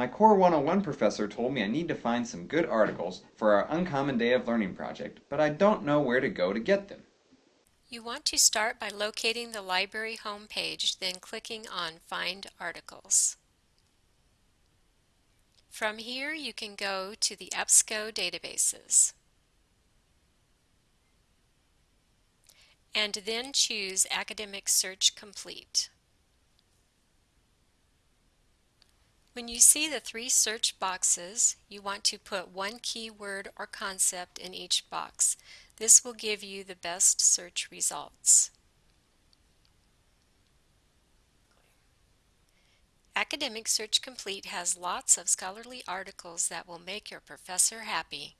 My Core 101 professor told me I need to find some good articles for our Uncommon Day of Learning project, but I don't know where to go to get them. You want to start by locating the library homepage, then clicking on Find Articles. From here you can go to the EBSCO databases. And then choose Academic Search Complete. When you see the three search boxes, you want to put one keyword or concept in each box. This will give you the best search results. Academic Search Complete has lots of scholarly articles that will make your professor happy.